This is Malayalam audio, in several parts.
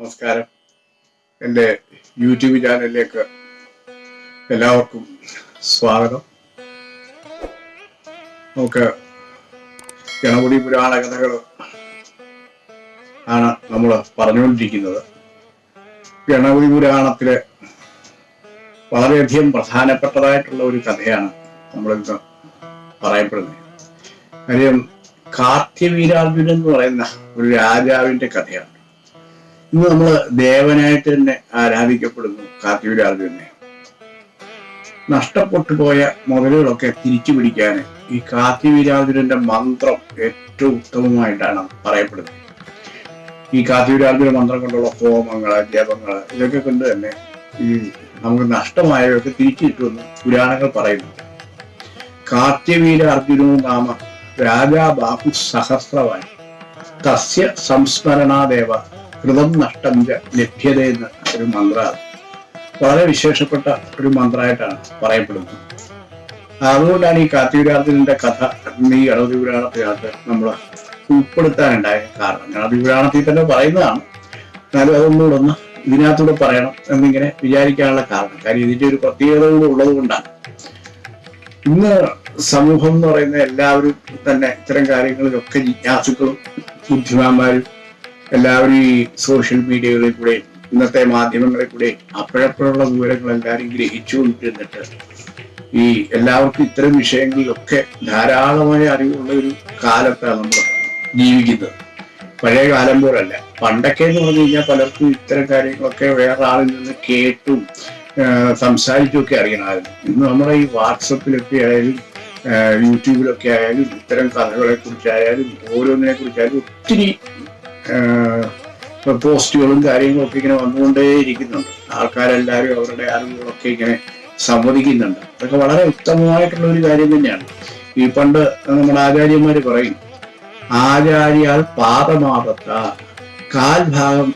നമസ്കാരം. എന്റെ യൂട്യൂബ് ചാനലിലേക്ക് എല്ലാവർക്കും സ്വാഗതം. നമുക്ക് ഗണപതി പുരാണ കഥകൾ ആണ് നമ്മൾ പറഞ്ഞുകൊണ്ടിരിക്കുന്നത്. ഗണപതി പുരാണത്തിലെ വളരെയധികം പ്രധാനപ്പെട്ടതായിട്ടുള്ള ഒരു കഥയാണ് നമ്മളിന്ന് പറയപ്പെടുന്നത്. കാര്യം കാർത്തിവീരാർജുനൻ എന്ന് പറയുന്ന ഒരു രാജാവിന്റെ കഥയാണ്. ഇന്ന് നമ്മൾ ദേവനായിട്ട് തന്നെ ആരാധിക്കപ്പെടുന്നു. കാർത്തിവീരാർജുനെ നഷ്ടപ്പെട്ടു പോയ മുതലുകളൊക്കെ തിരിച്ചു പിടിക്കാൻ ഈ കാർത്തിവീരാർജുനന്റെ മന്ത്രം ഏറ്റവും ഉത്തമമായിട്ടാണ് പറയപ്പെടുന്നത്. ഈ കാർത്തിവീരാർജുന മന്ത്രം കൊണ്ടുള്ള ഹോമങ്ങൾ ജപങ്ങൾ ഇതൊക്കെ കൊണ്ട് തന്നെ ഈ നമുക്ക് നഷ്ടമായവയൊക്കെ തിരിച്ചു കിട്ടുമെന്ന് പുരാണങ്ങൾ പറയുന്നു. കാർത്യവീര അർജുനോ നാമ രാജാ ബാഹു സഹസ്രവാൻ. തസ്യ സംസ്മരണാദേവ ഹൃദം നഷ്ടം ലഭ്യത എന്ന ഒരു മന്ത്ര വളരെ വിശേഷപ്പെട്ട ഒരു മന്ത്രമായിട്ടാണ് പറയപ്പെടുന്നത്. അതുകൊണ്ടാണ് ഈ കാർത്തികരാജന്റെ കഥ ഈ ഗണപതി പുരാണത്തിനകത്ത് നമ്മൾ ഉൾപ്പെടുത്താനുണ്ടായ കാരണം. ഗണപതി പുരാണത്തിൽ തന്നെ പറയുന്നതാണ്. എന്നാലും അതൊന്നുകൂടെ ഒന്ന് ഇതിനകത്തൂടെ പറയണം എന്നിങ്ങനെ വിചാരിക്കാനുള്ള കാരണം. കാര്യം ഇതിന്റെ ഒരു പ്രത്യേകത കൂടെ ഉള്ളത് കൊണ്ടാണ്. ഇന്ന് സമൂഹം എന്ന് പറയുന്ന എല്ലാവരും തന്നെ ഇത്തരം കാര്യങ്ങളിലൊക്കെ ജിജ്ഞാസുക്കളും ബുദ്ധിമാന്മാരും എല്ലാവരും ഈ സോഷ്യൽ മീഡിയകളിൽ കൂടെ ഇന്നത്തെ മാധ്യമങ്ങളിൽ കൂടെ അപ്പോഴപ്പോഴുള്ള വിവരങ്ങൾ എല്ലാവരും ഗ്രഹിച്ചുകൊണ്ടിരുന്നിട്ട് ഈ എല്ലാവർക്കും ഇത്തരം വിഷയങ്ങളിലൊക്കെ ധാരാളമായ അറിവുള്ള ഒരു കാലത്താണ് നമ്മൾ ജീവിക്കുന്നത്. പഴയ കാലം പോലല്ല. പണ്ടൊക്കെ എന്ന് പറഞ്ഞു കഴിഞ്ഞാൽ പലർക്കും ഇത്തരം കാര്യങ്ങളൊക്കെ വേറെ ആളിൽ നിന്ന് കേട്ടും ആഹ് സംസാരിച്ചും ഒക്കെ അറിയണമായിരുന്നു. ഇന്ന് നമ്മുടെ ഈ വാട്സപ്പിലൊക്കെ ആയാലും യൂട്യൂബിലൊക്കെ ആയാലും ഇത്തരം കഥകളെ കുറിച്ചായാലും ഓരോന്നിനെ കുറിച്ചായാലും ഒത്തിരി പോസ്റ്റുകളും കാര്യങ്ങളൊക്കെ ഇങ്ങനെ വന്നുകൊണ്ടേ ഇരിക്കുന്നുണ്ട് ആൾക്കാരെല്ലാവരും അവരുടെ അറിവുകളൊക്കെ ഇങ്ങനെ സമ്മതിക്കുന്നുണ്ട് അതൊക്കെ വളരെ ഉത്തമമായിട്ടുള്ള ഒരു കാര്യം തന്നെയാണ്. ഈ പണ്ട് നമ്മുടെ ആചാര്യന്മാര് പറയും ആചാര്യാൽ പാദമാപത്ത കാൽഭാഗം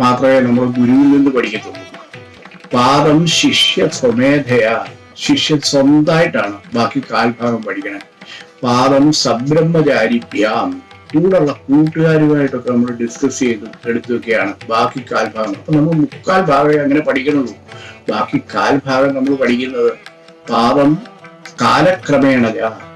മാത്രമേ നമ്മൾ ഗുരുവിൽ നിന്ന് പഠിക്കത്തുള്ളൂ. പാദം ശിഷ്യ സ്വമേധയ. ശിഷ്യൻ സ്വന്തമായിട്ടാണ് ബാക്കി കാൽഭാഗം പഠിക്കണേ. പാദം സബ്രഹ്മചാരിഭ്യാം. കൂടെയുള്ള കൂട്ടുകാരുമായിട്ടൊക്കെ നമ്മൾ ഡിസ്കസ് ചെയ്ത് എടുത്തൊക്കെയാണ് ബാക്കി കാൽഭാഗം അപ്പൊ നമ്മൾ മുക്കാൽ ഭാഗമേ അങ്ങനെ പഠിക്കണുള്ളൂ. ബാക്കി കാൽഭാഗം നമ്മൾ പഠിക്കുന്നത് പാപം കാലക്രമേണ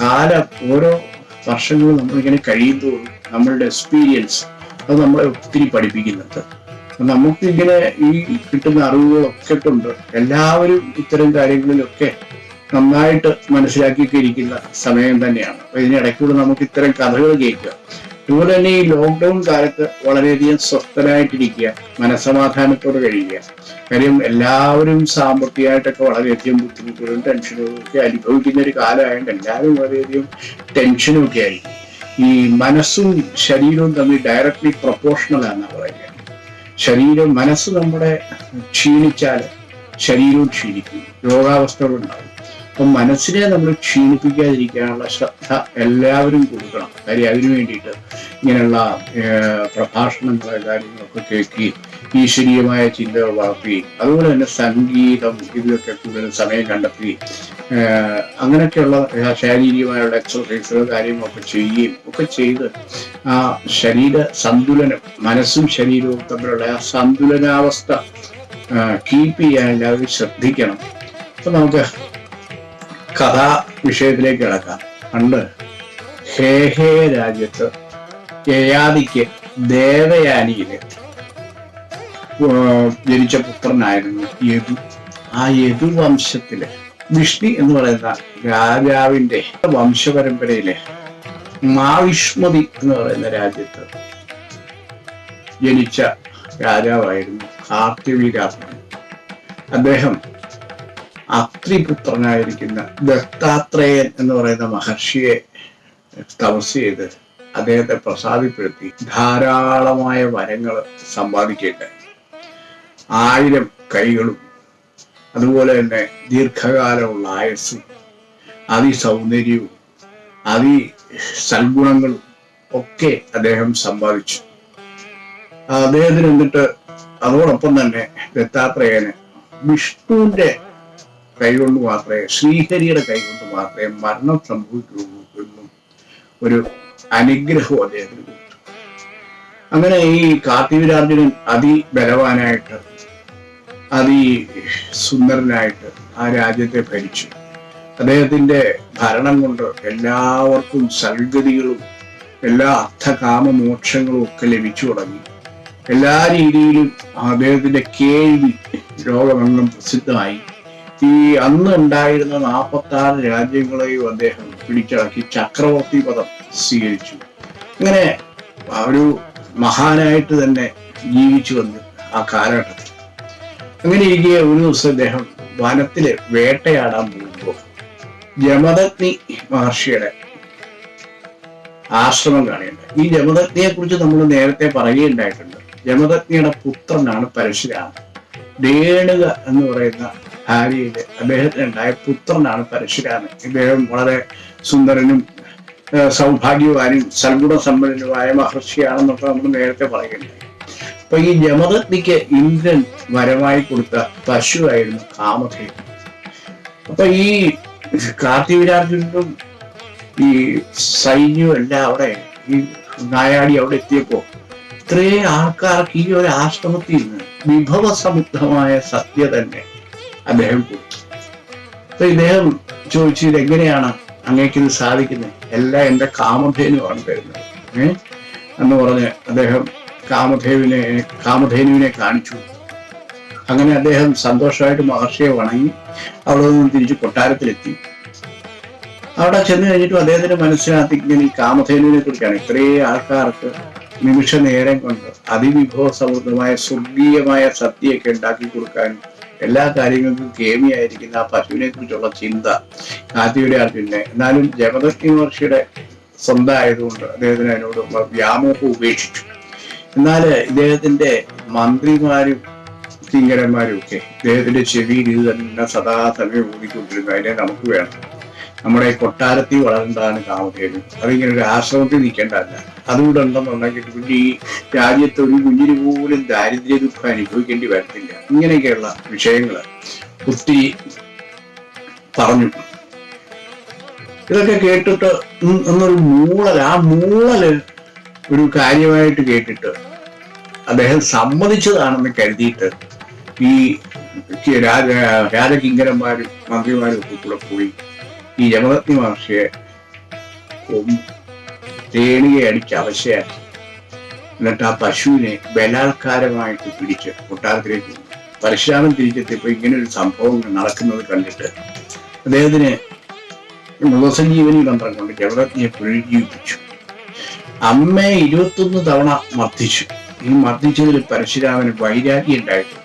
കാല ഓരോ വർഷങ്ങളും നമ്മൾ ഇങ്ങനെ കഴിയുമ്പോൾ നമ്മളുടെ എക്സ്പീരിയൻസ് അത് നമ്മളെ ഒത്തിരി പഠിപ്പിക്കുന്നുണ്ട്. നമുക്കിങ്ങനെ ഈ കിട്ടുന്ന അറിവുകളൊക്കെ കൊണ്ട് എല്ലാവരും ഇത്തരം കാര്യങ്ങളിലൊക്കെ നന്നായിട്ട് മനസ്സിലാക്കിയിരിക്കുന്ന സമയം തന്നെയാണ്. അപ്പൊ ഇതിനിടയ്ക്കൂടെ നമുക്ക് ഇത്തരം കഥകൾ കേൾക്കുക അതുപോലെ തന്നെ ഈ ലോക്ക്ഡൌൺ കാലത്ത് വളരെയധികം സ്വസ്ഥനായിട്ടിരിക്കുക മനസമാധാനത്തോടെ കഴിയുക. കാര്യം എല്ലാവരും സാമ്പത്തികമായിട്ടൊക്കെ വളരെയധികം ബുദ്ധിമുട്ടുകളും ടെൻഷനുകളും ഒക്കെ അനുഭവിക്കുന്ന ഒരു കാലമായതുകൊണ്ട് എല്ലാവരും വളരെയധികം ടെൻഷനും ഒക്കെ ആയിരിക്കും. ഈ മനസ്സും ശരീരവും തമ്മിൽ ഡയറക്ട്ലി പ്രൊപ്പോർഷണൽ ആണെന്നാണ് പറയുക. ശരീരം മനസ്സ് നമ്മുടെ ക്ഷീണിച്ചാൽ ശരീരവും ക്ഷീണിക്കും. രോഗാവസ്ഥകൾ ഉണ്ടാകും അപ്പം മനസ്സിനെ നമ്മൾ ക്ഷീണിപ്പിക്കാതിരിക്കാനുള്ള ശ്രദ്ധ എല്ലാവരും കൊടുക്കണം. കാര്യം അതിനു വേണ്ടിയിട്ട് ഇങ്ങനെയുള്ള ഏഹ്, പ്രഭാഷണങ്ങളെ കാര്യങ്ങളൊക്കെ കേൾക്കുകയും ഈശ്വരീയമായ ചിന്തകൾ വളർത്തുകയും അതുപോലെ തന്നെ സംഗീതം ഇതിലൊക്കെ കൂടുതൽ സമയം കണ്ടെത്തുകയും അങ്ങനെയൊക്കെയുള്ള ശാരീരികമായുള്ള എക്സസൈസുകൾ കാര്യങ്ങളൊക്കെ ചെയ്യുകയും ഒക്കെ ചെയ്ത് ആ ശരീര സന്തുലനം മനസ്സും ശരീരവും തമ്മിലുള്ള ആ സന്തുലനാവസ്ഥ കീപ്പ് ചെയ്യാൻ എല്ലാവരും ശ്രദ്ധിക്കണം. അപ്പൊ നമുക്ക് കഥാ വിഷയത്തിലേക്ക് കിടക്കാം. പണ്ട് ഹേഹേ രാജ്യത്ത് യയാദിക്ക് ദേവയാനിയിൽ ജനിച്ച പുത്രനായിരുന്നു യദു. ആ യദു വംശത്തിലെ വിഷ്ണു എന്ന് പറയുന്ന രാജാവിന്റെ വംശപരമ്പരയിലെ മാവിഷ്മതി എന്ന് പറയുന്ന രാജ്യത്ത് ജനിച്ച രാജാവായിരുന്നു കാർത്തിവീരാത്മൻ അദ്ദേഹം അത്രിപുത്രനായിരിക്കുന്ന ദത്താത്രേയൻ എന്ന് പറയുന്ന മഹർഷിയെ തപസ് ചെയ്ത് അദ്ദേഹത്തെ പ്രസാദിപ്പെടുത്തി. ധാരാളമായ വരങ്ങൾ സമ്പാദിക്കേണ്ടായി ആയിരം കൈകളും അതുപോലെ തന്നെ ദീർഘകാലമുള്ള ആയസ്സും അതിസൗന്ദര്യവും അതി സൽഗുണങ്ങളും ഒക്കെ അദ്ദേഹം സമ്പാദിച്ചു. അദ്ദേഹത്തിന് എന്നിട്ട് അതോടൊപ്പം തന്നെ ദത്താത്രേയന് വിഷ്ണുവിന്റെ കൈകൊണ്ട് മാത്രമേ ശ്രീഹരിയുടെ കൈകൊണ്ട് മാത്രമേ മരണം സംഭവിക്കുള്ളൂ എന്നും ഒരു അനുഗ്രഹവും അദ്ദേഹത്തിന് കൊടുത്തു. അങ്ങനെ ഈ കാർത്തിവീരാർജുനൻ അതിബലവാനായിട്ട് അതി സുന്ദരനായിട്ട് ആ രാജ്യത്തെ ഭരിച്ചു. അദ്ദേഹത്തിന്റെ ഭരണം കൊണ്ട് എല്ലാവർക്കും സൽഗതികളും എല്ലാ അർത്ഥകാമമോക്ഷങ്ങളും ഒക്കെ ലഭിച്ചു തുടങ്ങി. എല്ലാ രീതിയിലും അദ്ദേഹത്തിന്റെ കേൾവി ലോകമെങ്ങും പ്രസിദ്ധമായി. ഈ അന്ന് ഉണ്ടായിരുന്ന നാൽപ്പത്തി ആറ് രാജ്യങ്ങളെയും അദ്ദേഹം പിടിച്ചടക്കി ചക്രവർത്തി പദം സ്വീകരിച്ചു. ഇങ്ങനെ ഒരു മഹാനായിട്ട് തന്നെ ജീവിച്ചു വന്ന് ആ കാലഘട്ടത്തിൽ. അങ്ങനെ ഇരിക്കെ ഒരു ദിവസം അദ്ദേഹം വനത്തിൽ വേട്ടയാടാൻ പോകുമ്പോൾ ജമദഗ്നി മഹർഷിയുടെ ആശ്രമം കാണുകയുണ്ട് ഈ ജമദഗ്നിയെ കുറിച്ച് നമ്മൾ നേരത്തെ പറയുകയുണ്ടായിട്ടുണ്ട്. ജമദഗ്നിയുടെ പുത്രനാണ് പരശുരാമൻ. രേണുക എന്ന് പറയുന്ന ഭാര്യയിൽ അദ്ദേഹത്തിനുണ്ടായ പുത്രനാണ് പരശുരാമൻ. ഇദ്ദേഹം വളരെ സുന്ദരനും സൗഭാഗ്യവാനും സൽഗുണ സമ്പന്നനുമായ മഹർഷിയാണെന്നൊക്കെ നമ്മൾ നേരത്തെ പറയുകയുണ്ടായി. അപ്പൊ ഈ ജമദഗ്നിക്ക് ഇന്ദ്രൻ വരമായി കൊടുത്ത പശുവായിരുന്നു കാമധേനു. അപ്പൊ ഈ കാർത്തിവീരാർജുനും ഈ സൈന്യവും എല്ലാം അവിടെ ഈ നായാടി അവിടെ എത്തിയപ്പോ ഇത്രയും ആൾക്കാർക്ക് ഈ ഒരു ആശ്രമത്തിൽ നിന്ന് വിഭവസമുദ്ധമായ സത്യ തന്നെ അദ്ദേഹം അപ്പൊ ഇദ്ദേഹം ചോദിച്ചു ഇത് എങ്ങനെയാണ് അങ്ങേക്ക് ഇത് സാധിക്കുന്നത്? എല്ലാം എന്റെ കാമധേനുവാണ് തരുന്നത്. ഏഹ് എന്ന് പറഞ്ഞ് അദ്ദേഹം കാമധേവിനെ കാമധേനുവിനെ കാണിച്ചു. അങ്ങനെ അദ്ദേഹം സന്തോഷമായിട്ട് മഹർഷിയെ വണങ്ങി. അവിടെ നിന്ന് തിരിച്ച് കൊട്ടാരത്തിലെത്തി. അവിടെ ചെന്ന് കഴിഞ്ഞിട്ടും അദ്ദേഹത്തിന്റെ മനസ്സിനകത്ത് ഇങ്ങനെ ഈ കാമധേനുവിനെ കുറിച്ചാണ് ഇത്രയും ആൾക്കാർക്ക് നിമിഷ നേരം കൊണ്ട് അതിവിഭവ സമൃദ്ധമായ സ്വർഗീയമായ സദ്യയൊക്കെ ഉണ്ടാക്കി കൊടുക്കാനും എല്ലാ കാര്യങ്ങൾക്കും കേമിയായിരിക്കുന്ന ആ പശുവിനെ കുറിച്ചുള്ള ചിന്ത കാത്തിയുടെ അർജുനെ എന്നാലും ജഗദഗ്നി മഹർഷിയുടെ സ്വന്തം ആയതുകൊണ്ട് അദ്ദേഹത്തിന് അതിനോട് വ്യാമോഹം ഉപേക്ഷിച്ചു. എന്നാൽ ഇദ്ദേഹത്തിന്റെ മന്ത്രിമാരും കിങ്കരന്മാരും ഒക്കെ ഇദ്ദേഹത്തിന്റെ ചെവിയിൽ ഇത് തന്നെ സദാസമയം ഊതിക്കൊണ്ടിരുന്നു. അതിനെ നമുക്ക് വേണം. നമ്മുടെ കൊട്ടാരത്തിൽ വളരേണ്ടതാണ് കാമധേനു. അതിങ്ങനെ ഒരു ആശ്രമത്തിൽ നിൽക്കേണ്ടതല്ല. അതുകൂടെ ഉണ്ടെന്നുണ്ടെങ്കിൽ പിന്നെ ഈ രാജ്യത്ത് ഒരു കുഞ്ഞിന് പോലും ദാരിദ്ര്യ ദുഃഖം അനുഭവിക്കേണ്ടി വരത്തില്ല. ഇങ്ങനെയൊക്കെയുള്ള വിഷയങ്ങൾ ഒത്തിരി പറഞ്ഞു. ഇതൊക്കെ കേട്ടിട്ട് എന്നൊരു മൂളൽ ആ മൂളൽ ഒരു കാര്യമായിട്ട് കേട്ടിട്ട് അദ്ദേഹം സമ്മതിച്ചതാണെന്ന് കരുതിയിട്ട് ഈ രാജ രാജകിങ്കരന്മാരും മന്ത്രിമാരും ഒക്കെ കൂടെ പോയി ഈ മഹർഷിയെ തേണിയെ അടിച്ച് അവശയാക്കി. എന്നിട്ട് ആ പശുവിനെ ബലാത്കാരമായിട്ട് പിടിച്ച് കൊട്ടാരത്തിലേക്ക്. പരശുരാമൻ തിരിച്ചെത്തിയപ്പോ ഇങ്ങനെ ഒരു സംഭവം നടക്കുന്നത് കണ്ടിട്ട് അദ്ദേഹത്തിന് മൃതസഞ്ജീവനി മന്ത്രം കൊണ്ട് ജഗതജ്ഞയെ പുനരുജ്ജീവിപ്പിച്ചു അമ്മയെ ഇരുപത്തൊന്ന് തവണ മർദ്ദിച്ചു. ഈ മർദ്ദിച്ചതിൽ പരശുരാമന് വൈരാഗ്യം ഉണ്ടായിട്ടു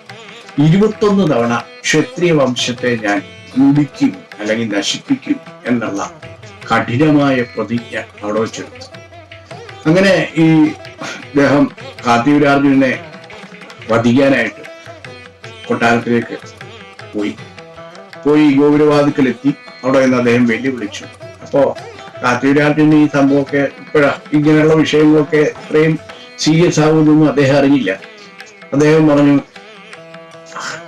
ഇരുപത്തൊന്ന് തവണ ക്ഷത്രിയ വംശത്തെ ഞാൻ മുടിക്കും അല്ലെങ്കിൽ നശിപ്പിക്കും എന്നുള്ള കഠിനമായ പ്രതിജ്ഞ അവിടെ വെച്ചെടുത്തു അങ്ങനെ ഈ അദ്ദേഹം കാത്തിവരാർജുനെ വധിക്കാനായിട്ട് കൊട്ടാരത്തിലേക്ക് പോയി. പോയി ഗോപുരവാദിക്കലെത്തി അവിടെ നിന്ന് അദ്ദേഹം വെല്ലുവിളിച്ചു. അപ്പോ കാത്തിവരാർജുന് ഈ സംഭവമൊക്കെ ഇപ്പോഴാ ഇങ്ങനെയുള്ള വിഷയങ്ങളൊക്കെ ഇത്രയും സീരിയസ് ആകുമെന്നൊന്നും അദ്ദേഹം അറിഞ്ഞില്ല. അദ്ദേഹം പറഞ്ഞു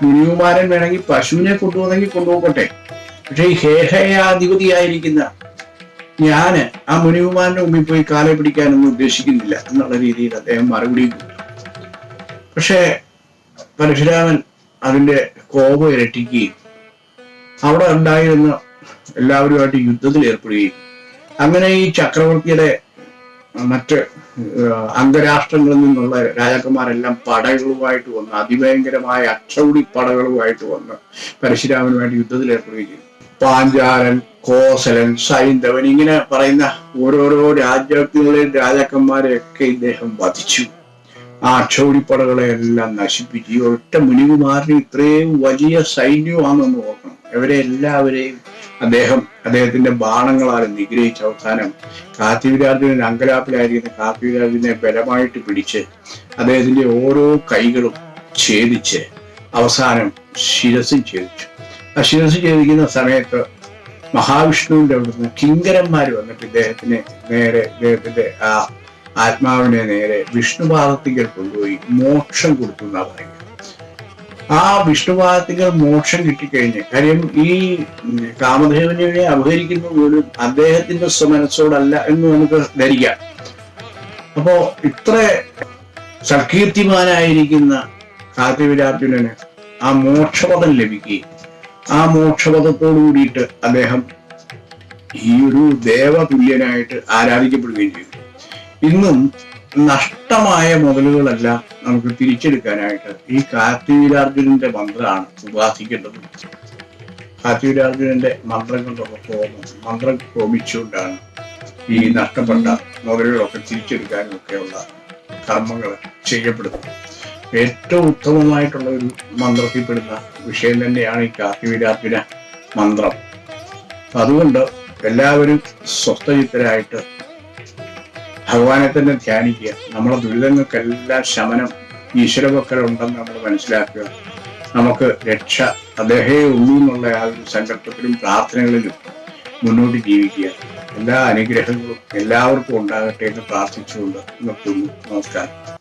മുനികുമാരൻ വേണമെങ്കിൽ പശുവിനെ കൊണ്ടുപോകുന്നെങ്കിൽ കൊണ്ടുപോകട്ടെ. പക്ഷെ ഈ ഹേഹയാധിപതിയായിരിക്കുന്ന ഞാൻ ആ മുനികുമാരന്റെ മുമ്പിൽ പോയി കാലെ പിടിക്കാനൊന്നും ഉദ്ദേശിക്കുന്നില്ല എന്നുള്ള രീതിയിൽ അദ്ദേഹം മറുപടി കൊടുത്തു. പക്ഷേ പരശുരാമൻ അതിന്റെ കോപം ഇരട്ടിക്കുകയും അവിടെ ഉണ്ടായിരുന്ന എല്ലാവരുമായിട്ട് യുദ്ധത്തിൽ ഏർപ്പെടുകയും അങ്ങനെ ഈ ചക്രവർത്തിയുടെ മറ്റ് അംഗരാഷ്ട്രങ്ങളിൽ നിന്നുള്ള രാജാക്കന്മാരെല്ലാം പടകളുമായിട്ട് വന്ന് അതിഭയങ്കരമായ അക്ഷൗടി പടകളുമായിട്ട് വന്ന് പരശുരാമനുമായിട്ട് യുദ്ധത്തിൽ ഏർപ്പെടുകയും ചെയ്തു. പാഞ്ചാലൻ കോസലൻ സൈന്ധവൻ ഇങ്ങനെ പറയുന്ന ഓരോരോ രാജ്യങ്ങളിലെയും രാജാക്കന്മാരെയൊക്കെ ഇദ്ദേഹം വധിച്ചു. ആ അക്ഷോടിപ്പടകളെ എല്ലാം നശിപ്പിച്ചു ഒറ്റ മുനികുമാരന് ഇത്രയും വലിയ സൈന്യമാണെന്ന് നോക്കണം ഇവരെ എല്ലാവരെയും അദ്ദേഹം അദ്ദേഹത്തിന്റെ ബാണങ്ങളാൽ നിഗ്രഹിച്ച അവസാനം കാത്തിവിരാജുവിന് അങ്കലാപ്പിലായിരിക്കുന്ന കാത്തിവിരാജുവിനെ ബലമായിട്ട് പിടിച്ച് അദ്ദേഹത്തിന്റെ ഓരോ കൈകളും ഛേദിച്ച് അവസാനം ശിരസും ഛേദിച്ചു. ശിരസ് സമയത്ത് മഹാവിഷ്ണുവിന്റെ അവിടുന്ന് കിങ്കരന്മാർ വന്നിട്ട് ഇദ്ദേഹത്തിന് നേരെ ഇദ്ദേഹത്തിന്റെ ആ ആത്മാവിനെ നേരെ വിഷ്ണുപാദത്തിങ്കൽ കൊണ്ടുപോയി മോക്ഷം കൊടുത്തു എന്നാ പറയുന്നത്. ആ വിഷ്ണുപാദത്തിങ്കൽ മോക്ഷം കിട്ടിക്കഴിഞ്ഞ് കാര്യം ഈ കാമദേവനെ അപഹരിക്കുന്ന പോലും അദ്ദേഹത്തിന്റെ സ്വമനസ്സോടല്ല എന്ന് നമുക്ക് ധരിക്കാം. അപ്പോ ഇത്ര സൽകീർത്തിമാനായിരിക്കുന്ന കാർത്തിവിരാർജുനന് ആ മോക്ഷപദം ലഭിക്കുകയും ആ മോക്ഷപഥത്തോടു കൂടിയിട്ട് അദ്ദേഹം ഈ ഒരു ദേവതുല്യനായിട്ട് ആരാധിക്കപ്പെടുകയും ചെയ്തു. ഇന്നും നഷ്ടമായ മുതലുകളെല്ലാം നമുക്ക് തിരിച്ചെടുക്കാനായിട്ട് ഈ കാർത്തിവീരാർജുനന്റെ മന്ത്രമാണ് ഉപാസിക്കേണ്ടത്. കാർത്തിവീരാർജുനന്റെ മന്ത്രങ്ങളുടെ ഹോമം മന്ത്രം ഹോമിച്ചുകൊണ്ടാണ് ഈ നഷ്ടപ്പെട്ട മുതലുകളൊക്കെ തിരിച്ചെടുക്കാനും ഒക്കെയുള്ള കർമ്മങ്ങൾ ചെയ്യപ്പെടുന്നത്. ഏറ്റവും ഉത്തമമായിട്ടുള്ള ഒരു മന്ത്രത്തിൽപ്പെടുന്ന വിഷയം തന്നെയാണ് ഈ കാർത്തിവീരാർജുന മന്ത്രം. അതുകൊണ്ട് എല്ലാവരും സ്വസ്ഥചിത്തരായിട്ട് ഭഗവാനെ തന്നെ ധ്യാനിക്കുക. നമ്മുടെ ദുരിതങ്ങൾക്കെല്ലാം ശമനം ഈശ്വരഭക്തർ ഉണ്ടെന്ന് നമ്മൾ മനസ്സിലാക്കുക. നമുക്ക് രക്ഷ അദ്ദേഹേ ഉള്ളൂ എന്നുള്ള ആ ഒരു സങ്കല്പത്തിലും പ്രാർത്ഥനകളിലും മുന്നോട്ട് ജീവിക്കുക. എല്ലാ അനുഗ്രഹങ്ങളും എല്ലാവർക്കും ഉണ്ടാകട്ടെ എന്ന് പ്രാർത്ഥിച്ചുകൊണ്ട് നിർത്തുന്നു. നമസ്കാരം.